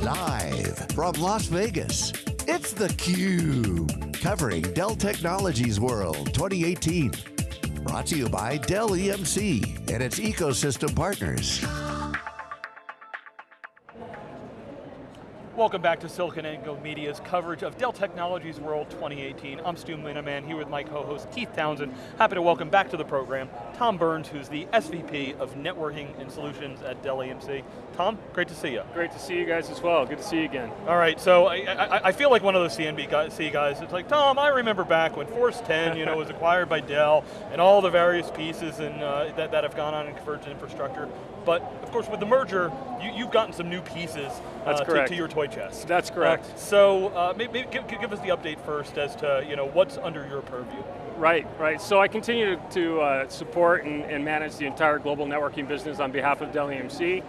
Live from Las Vegas, it's theCUBE. Covering Dell Technologies World 2018. Brought to you by Dell EMC and its ecosystem partners. Welcome back to SiliconANGLE Media's coverage of Dell Technologies World 2018. I'm Stu Miniman here with my co-host Keith Townsend. Happy to welcome back to the program Tom Burns, who's the SVP of Networking and Solutions at Dell EMC. Tom, great to see you. Great to see you guys as well. Good to see you again. All right, so I, I, I feel like one of those CNBC guys. It's like, Tom, I remember back when Force 10 you know, was acquired by Dell and all the various pieces and, uh, that, that have gone on in converged infrastructure. But of course with the merger, you, have gotten some new pieces uh, to, to, your toy chest. That's correct. Uh, so uh, maybe, give, give, us the update first as to you know, what's under your purview. Right, right. So I continue to uh, support and, and, manage the entire global networking business on behalf of Dell EMC.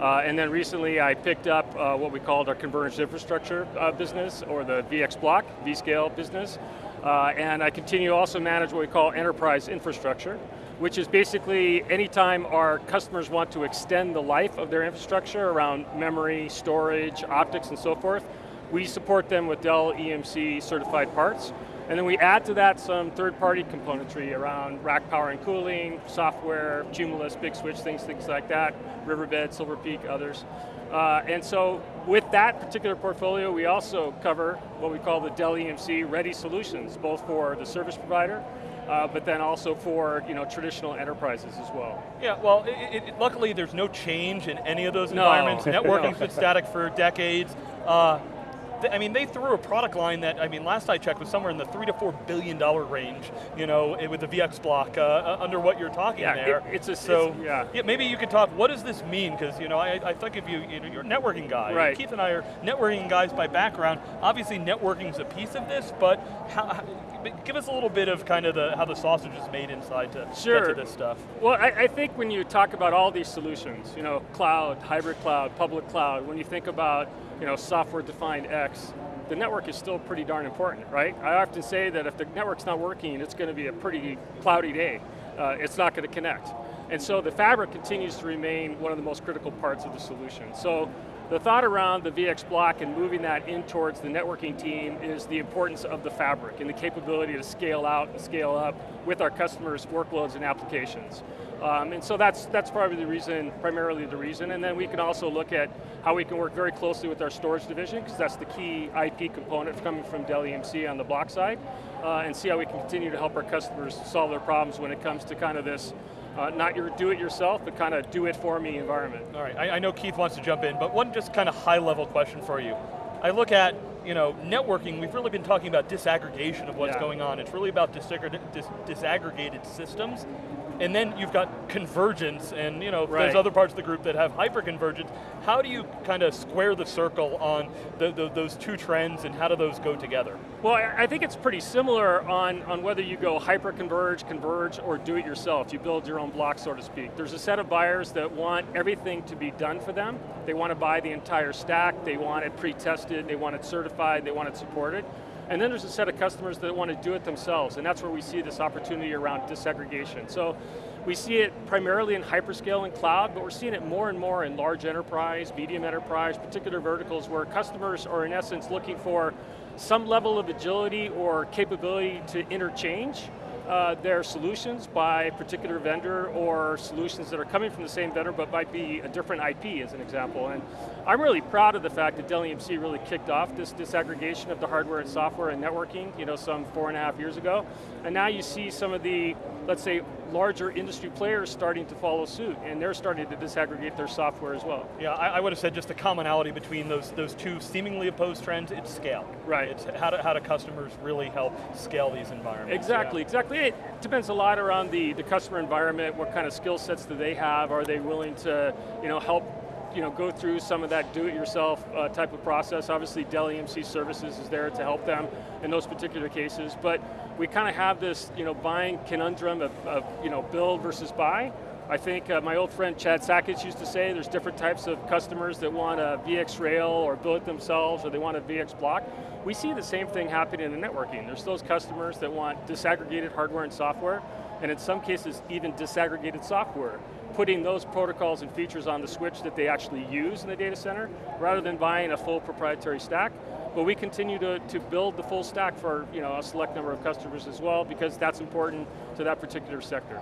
Uh, and then recently I picked up uh, what we called our converged infrastructure business, or the VX Block, vScale business. and I continue to also manage what we call enterprise infrastructure which is basically anytime our customers want to extend the life of their infrastructure around memory, storage, optics, and so forth, we support them with Dell EMC certified parts. And then we add to that some third-party componentry around rack power and cooling, software, Cumulus, Big Switch, things, things like that, Riverbed, Silver Peak, others. Uh, and so with that particular portfolio, we also cover what we call the Dell EMC Ready Solutions, both for the service provider uh, but then also for you know traditional enterprises as well. Yeah, well, it, it, luckily there's no change in any of those environments. No. Networking's no. been static for decades. Uh, I mean, they threw a product line that, I mean, last I checked was somewhere in the three to four billion dollar range, you know, with the VX block, uh, uh, under what you're talking yeah, there. It, it's a, so, it's, yeah. yeah. Maybe you could talk, what does this mean? Because, you know, I, I think of you, you know, you're a networking guy. Right. Keith and I are networking guys by background. Obviously, networking's a piece of this, but how, give us a little bit of kind of the, how the sausage is made inside to sure. get to this stuff. Well, I, I think when you talk about all these solutions, you know, cloud, hybrid cloud, public cloud, when you think about, you know, software-defined X, the network is still pretty darn important, right? I often say that if the network's not working, it's going to be a pretty cloudy day. Uh, it's not going to connect. And so the fabric continues to remain one of the most critical parts of the solution. So the thought around the VX block and moving that in towards the networking team is the importance of the fabric and the capability to scale out and scale up with our customers' workloads and applications. Um, and so that's, that's probably the reason, primarily the reason, and then we can also look at how we can work very closely with our storage division, because that's the key IP component coming from Dell EMC on the block side, uh, and see how we can continue to help our customers solve their problems when it comes to kind of this uh, not your do-it-yourself, but kind of do-it-for-me environment. All right, I, I know Keith wants to jump in, but one just kind of high-level question for you. I look at you know, networking, we've really been talking about disaggregation of what's yeah. going on. It's really about disaggregated systems and then you've got convergence, and you know, right. there's other parts of the group that have hyperconvergence. How do you kind of square the circle on the, the, those two trends, and how do those go together? Well, I think it's pretty similar on, on whether you go hyperconverge, converge, or do it yourself. You build your own block, so to speak. There's a set of buyers that want everything to be done for them. They want to buy the entire stack, they want it pre-tested, they want it certified, they want it supported. And then there's a set of customers that want to do it themselves, and that's where we see this opportunity around disaggregation. So we see it primarily in hyperscale and cloud, but we're seeing it more and more in large enterprise, medium enterprise, particular verticals where customers are in essence looking for some level of agility or capability to interchange uh, their solutions by a particular vendor or solutions that are coming from the same vendor but might be a different IP as an example. And I'm really proud of the fact that Dell EMC really kicked off this disaggregation of the hardware and software and networking, you know, some four and a half years ago. And now you see some of the, let's say, larger industry players starting to follow suit, and they're starting to disaggregate their software as well. Yeah, I, I would have said just the commonality between those, those two seemingly opposed trends, it's scale. Right. It's how do, how do customers really help scale these environments? Exactly, yeah. exactly. It depends a lot around the, the customer environment, what kind of skill sets do they have, are they willing to you know, help you know, go through some of that do-it-yourself uh, type of process. Obviously, Dell EMC Services is there to help them in those particular cases, but we kind of have this, you know, buying conundrum of, of you know, build versus buy. I think uh, my old friend Chad Sakac used to say there's different types of customers that want a VxRail or build it themselves or they want a VX block. We see the same thing happening in the networking. There's those customers that want disaggregated hardware and software, and in some cases even disaggregated software putting those protocols and features on the switch that they actually use in the data center, rather than buying a full proprietary stack. But we continue to, to build the full stack for you know, a select number of customers as well, because that's important to that particular sector.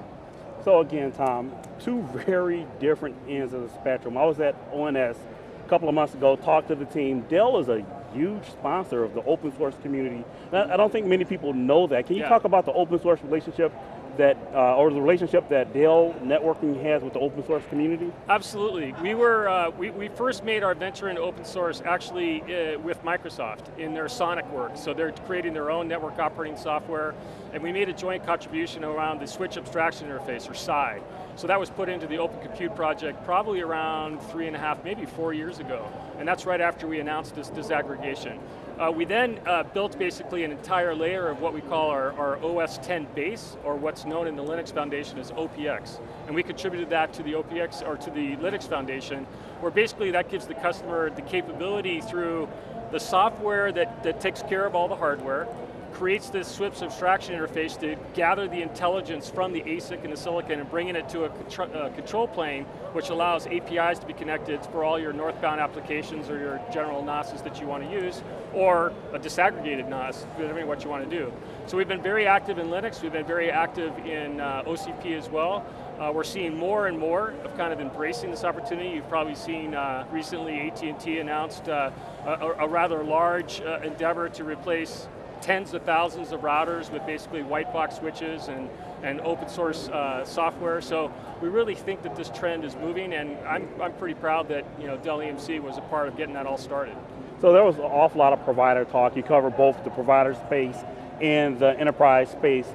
So again, Tom, two very different ends of the spectrum. I was at ONS a couple of months ago, talked to the team. Dell is a huge sponsor of the open source community. I don't think many people know that. Can you yeah. talk about the open source relationship that, uh, or the relationship that Dell Networking has with the open source community? Absolutely. We were, uh, we, we first made our venture into open source actually uh, with Microsoft in their Sonic work. So they're creating their own network operating software, and we made a joint contribution around the switch abstraction interface, or SAI. So that was put into the Open Compute project probably around three and a half, maybe four years ago. And that's right after we announced this disaggregation. Uh, we then uh, built basically an entire layer of what we call our, our OS 10 base, or what's known in the Linux Foundation as OPX. And we contributed that to the OPX, or to the Linux Foundation, where basically that gives the customer the capability through the software that, that takes care of all the hardware, creates this switch abstraction interface to gather the intelligence from the ASIC and the silicon and bringing it to a, a, control plane, which allows APIs to be connected for all your northbound applications or your general NOSes that you want to use, or a disaggregated NAS, depending on what you want to do. So we've been very active in Linux, we've been very active in uh, OCP as well. Uh, we're seeing more and more of kind of embracing this opportunity. You've probably seen uh, recently AT&T announced uh, a, a, rather large uh, endeavor to replace tens of thousands of routers with basically white box switches and, and open source uh, software. So we really think that this trend is moving and I'm, I'm pretty proud that you know, Dell EMC was a part of getting that all started. So there was an awful lot of provider talk. You covered both the provider space and the enterprise space.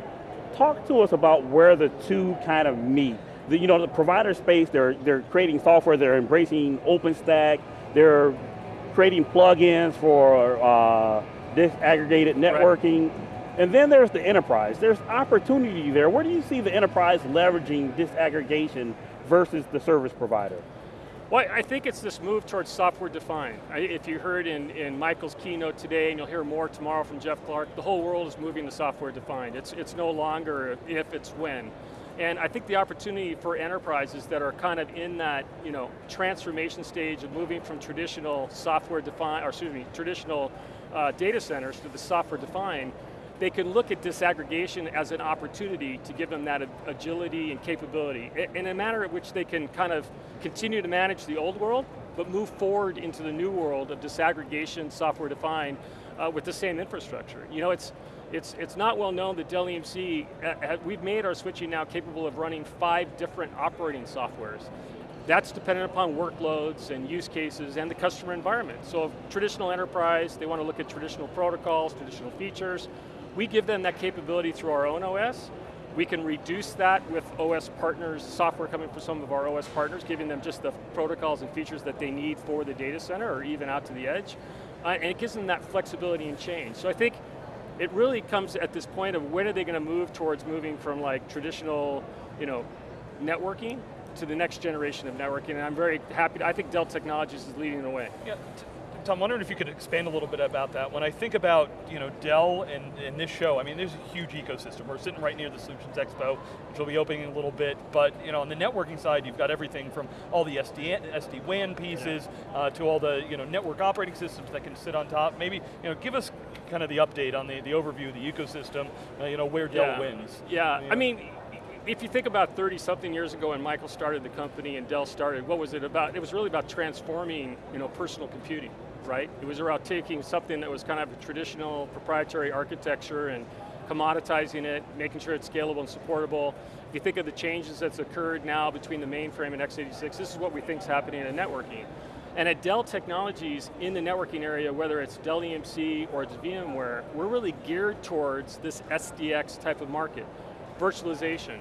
Talk to us about where the two kind of meet. The, you know, the provider space, they're, they're creating software, they're embracing OpenStack, they're creating plugins for uh, disaggregated networking. Right. And then there's the enterprise. There's opportunity there. Where do you see the enterprise leveraging disaggregation versus the service provider? Well, I think it's this move towards software defined. If you heard in, in Michael's keynote today, and you'll hear more tomorrow from Jeff Clarke, the whole world is moving to software defined. It's, it's no longer if, it's when. And I think the opportunity for enterprises that are kind of in that you know, transformation stage of moving from traditional software defined, or excuse me, traditional uh, data centers to the software defined, they can look at disaggregation as an opportunity to give them that agility and capability in a manner in which they can kind of continue to manage the old world, but move forward into the new world of disaggregation, software defined, uh, with the same infrastructure. You know, it's, it's, it's not well known that Dell EMC, uh, we've made our switching now capable of running five different operating softwares. That's dependent upon workloads and use cases and the customer environment. So traditional enterprise, they want to look at traditional protocols, traditional features. We give them that capability through our own OS. We can reduce that with OS partners, software coming from some of our OS partners, giving them just the protocols and features that they need for the data center or even out to the edge. Uh, and it gives them that flexibility and change. So I think it really comes at this point of when are they going to move towards moving from like traditional, you know, networking to the next generation of networking, and I'm very happy, I think Dell Technologies is leading the way. Yeah. Tom, I'm wondering if you could expand a little bit about that. When I think about you know Dell and, and this show, I mean, there's a huge ecosystem. We're sitting right near the Solutions Expo, which will be opening in a little bit. But you know, on the networking side, you've got everything from all the SD, SD-WAN pieces yeah. uh, to all the you know network operating systems that can sit on top. Maybe you know, give us kind of the update on the, the overview of the ecosystem. Uh, you know, where Dell yeah. wins. Yeah, I mean if you think about 30 something years ago when Michael started the company and Dell started, what was it about? It was really about transforming you know, personal computing, right? It was about taking something that was kind of a traditional proprietary architecture and commoditizing it, making sure it's scalable and supportable. If you think of the changes that's occurred now between the mainframe and x86, this is what we think is happening in networking. And at Dell Technologies, in the networking area, whether it's Dell EMC or it's VMware, we're really geared towards this SDX type of market virtualization,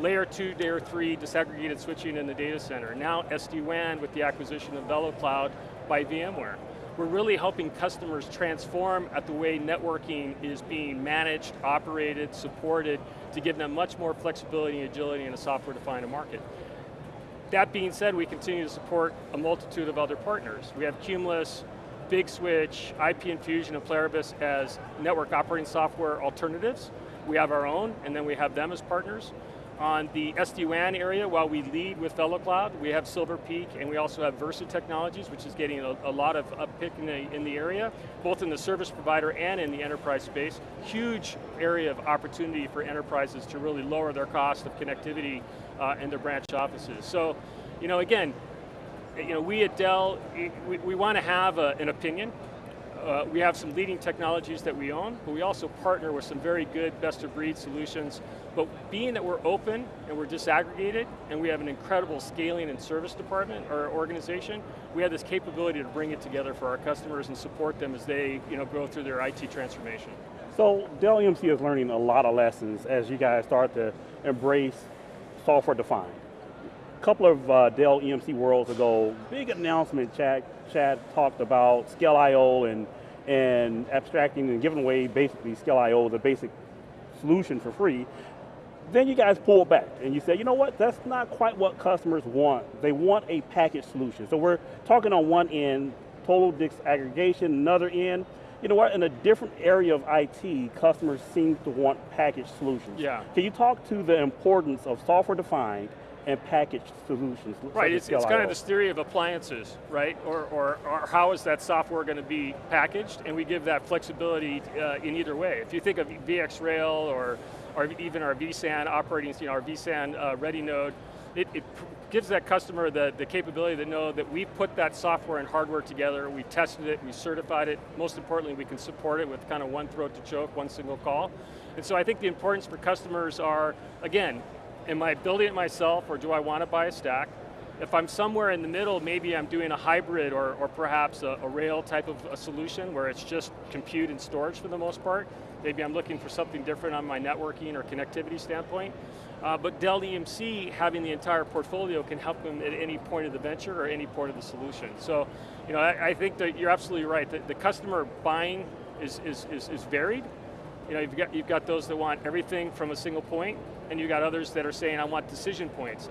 layer two, layer three disaggregated switching in the data center. Now SD-WAN with the acquisition of VeloCloud by VMware. We're really helping customers transform at the way networking is being managed, operated, supported, to give them much more flexibility and agility in a software-defined market. That being said, we continue to support a multitude of other partners. We have Cumulus, Big Switch, IP Infusion, and Pluribus as network operating software alternatives. We have our own, and then we have them as partners. On the SD-WAN area, while we lead with VeloCloud, we have Silver Peak, and we also have Versa Technologies, which is getting a, a lot of uppick in the, in the area, both in the service provider and in the enterprise space. Huge area of opportunity for enterprises to really lower their cost of connectivity uh, in their branch offices. So, you know, again, you know, we at Dell, we, we want to have a, an opinion uh, we have some leading technologies that we own, but we also partner with some very good best of breed solutions. But being that we're open and we're disaggregated and we have an incredible scaling and service department or organization, we have this capability to bring it together for our customers and support them as they you know, go through their IT transformation. So Dell EMC is learning a lot of lessons as you guys start to embrace software defined. A couple of uh, Dell EMC Worlds ago, big announcement, Chad, Chad talked about Scale.io and, and abstracting and giving away basically Scale.io, the basic solution for free. Then you guys pulled back and you said, you know what, that's not quite what customers want. They want a package solution. So we're talking on one end, total disaggregation, another end, you know what, in a different area of IT, customers seem to want package solutions. Yeah. Can you talk to the importance of software defined and packaged solutions. Right, it's, it's kind of this theory of appliances, right? Or, or, or how is that software going to be packaged? And we give that flexibility uh, in either way. If you think of VxRail or, or even our vSAN operating, you know, our vSAN uh, ready node, it, it, gives that customer the, the capability to know that we put that software and hardware together, we tested it, we certified it, most importantly we can support it with kind of one throat to choke, one single call. And so I think the importance for customers are, again, am I building it myself or do I want to buy a stack? If I'm somewhere in the middle, maybe I'm doing a hybrid or, or perhaps a, a rail type of a solution where it's just compute and storage for the most part. Maybe I'm looking for something different on my networking or connectivity standpoint. Uh, but Dell EMC, having the entire portfolio can help them at any point of the venture or any point of the solution. So, you know, I, I think that you're absolutely right. The, the customer buying is, is, is, is varied, you know, you've got, you've got those that want everything from a single point, and you've got others that are saying, I want decision points.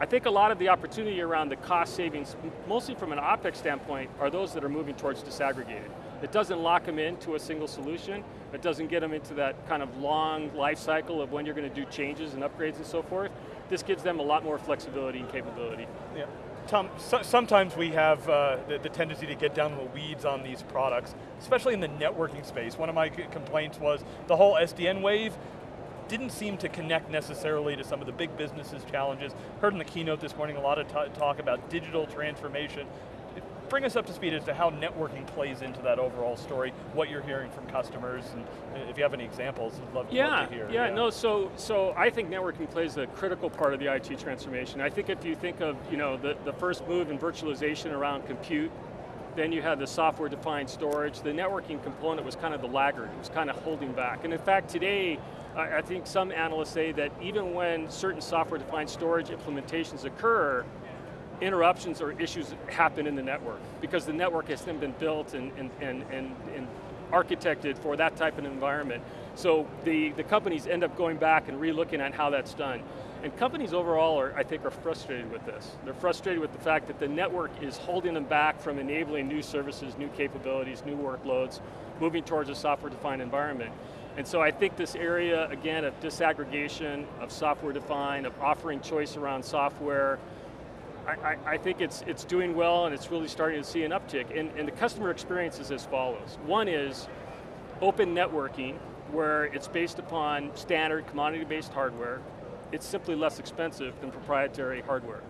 I think a lot of the opportunity around the cost savings, mostly from an OpEx standpoint, are those that are moving towards disaggregated. It doesn't lock them into a single solution, it doesn't get them into that kind of long life cycle of when you're going to do changes and upgrades and so forth. This gives them a lot more flexibility and capability. Yeah. Sometimes we have uh, the, the, tendency to get down in the weeds on these products, especially in the networking space. One of my complaints was the whole SDN wave didn't seem to connect necessarily to some of the big businesses challenges. Heard in the keynote this morning a lot of talk about digital transformation bring us up to speed as to how networking plays into that overall story, what you're hearing from customers, and if you have any examples, I'd love, yeah, love to hear. Yeah, yeah, no, so, so I think networking plays a critical part of the IT transformation. I think if you think of you know, the, the first move in virtualization around compute, then you had the software defined storage. The networking component was kind of the laggard, it was kind of holding back. And in fact, today, I think some analysts say that even when certain software defined storage implementations occur, interruptions or issues happen in the network because the network has then been built and, and, and, and, and architected for that type of environment. So the, the companies end up going back and re-looking at how that's done. And companies overall, are, I think, are frustrated with this. They're frustrated with the fact that the network is holding them back from enabling new services, new capabilities, new workloads, moving towards a software-defined environment. And so I think this area, again, of disaggregation, of software-defined, of offering choice around software, I, I, think it's, it's doing well and it's really starting to see an uptick. And, and the customer experience is as follows. One is open networking, where it's based upon standard commodity-based hardware. It's simply less expensive than proprietary hardware.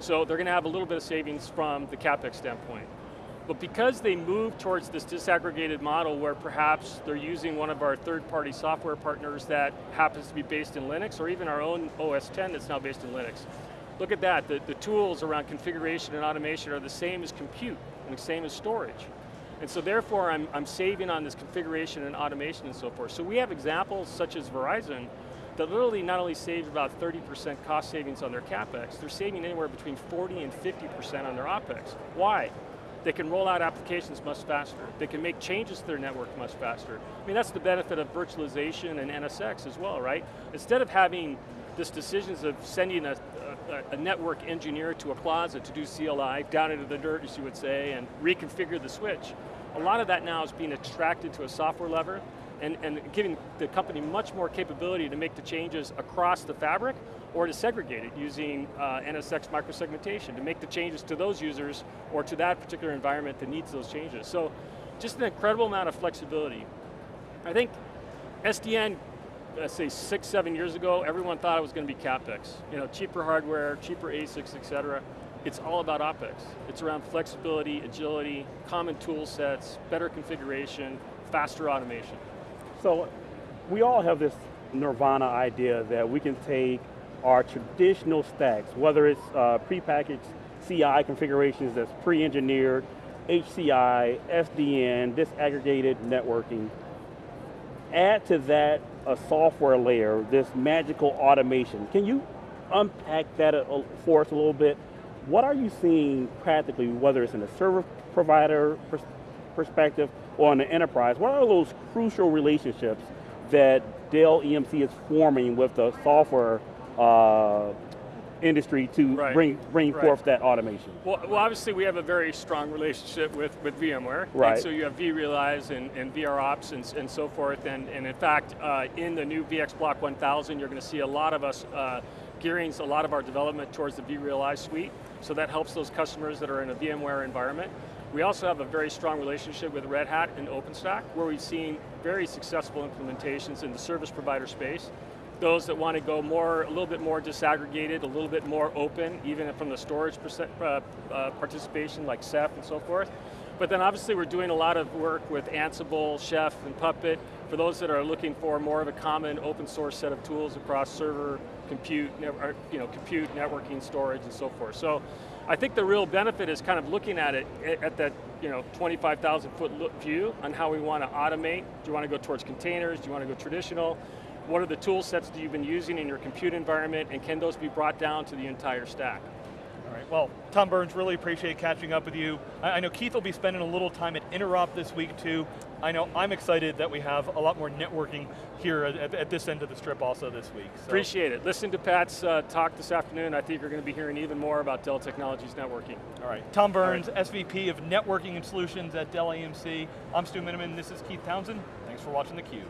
So they're going to have a little bit of savings from the CapEx standpoint. But because they move towards this disaggregated model where perhaps they're using one of our third-party software partners that happens to be based in Linux, or even our own OS 10 that's now based in Linux, Look at that, the, the tools around configuration and automation are the same as compute and the same as storage. And so therefore I'm, I'm saving on this configuration and automation and so forth. So we have examples such as Verizon that literally not only save about 30% cost savings on their CapEx, they're saving anywhere between 40 and 50% on their OpEx. Why? They can roll out applications much faster. They can make changes to their network much faster. I mean, that's the benefit of virtualization and NSX as well, right? Instead of having this decisions of sending a, a, network engineer to a closet to do CLI, down into the dirt, as you would say, and reconfigure the switch. A lot of that now is being extracted to a software lever and, and giving the company much more capability to make the changes across the fabric or to segregate it using uh, NSX microsegmentation to make the changes to those users or to that particular environment that needs those changes. So just an incredible amount of flexibility. I think SDN, let's say six, seven years ago, everyone thought it was going to be CapEx. You know, cheaper hardware, cheaper ASICs, et cetera. It's all about OpEx. It's around flexibility, agility, common tool sets, better configuration, faster automation. So we all have this nirvana idea that we can take our traditional stacks, whether it's uh, prepackaged CI configurations that's pre-engineered, HCI, SDN, disaggregated networking, add to that a software layer, this magical automation. Can you unpack that for us a little bit? What are you seeing practically, whether it's in a service provider pers perspective or in the enterprise? What are those crucial relationships that Dell EMC is forming with the software uh, industry to right. bring bring right. forth that automation? Well, well, obviously we have a very strong relationship with, with VMware. Right. so you have vRealize and, and VROps and, and so forth. And, and in fact, uh, in the new VX Block 1000, you're going to see a lot of us uh, gearing a lot of our development towards the vRealize suite. So that helps those customers that are in a VMware environment. We also have a very strong relationship with Red Hat and OpenStack, where we've seen very successful implementations in the service provider space. Those that want to go more, a little bit more disaggregated, a little bit more open, even from the storage uh, uh, participation like Ceph and so forth. But then obviously we're doing a lot of work with Ansible, Chef, and Puppet for those that are looking for more of a common open source set of tools across server, compute, you know, compute, networking, storage, and so forth. So I think the real benefit is kind of looking at it at that you know, 25,000 foot view on how we want to automate. Do you want to go towards containers? Do you want to go traditional? What are the tool sets that you've been using in your compute environment and can those be brought down to the entire stack? All right, well, Tom Burns, really appreciate catching up with you. I, I know Keith will be spending a little time at Interop this week too. I know I'm excited that we have a lot more networking here at, at this end of the strip also this week. So. Appreciate it. Listen to Pat's uh, talk this afternoon. I think you're going to be hearing even more about Dell Technologies networking. All right, Tom Burns, right. SVP of Networking and Solutions at Dell EMC. I'm Stu Miniman, this is Keith Townsend. Thanks for watching theCUBE.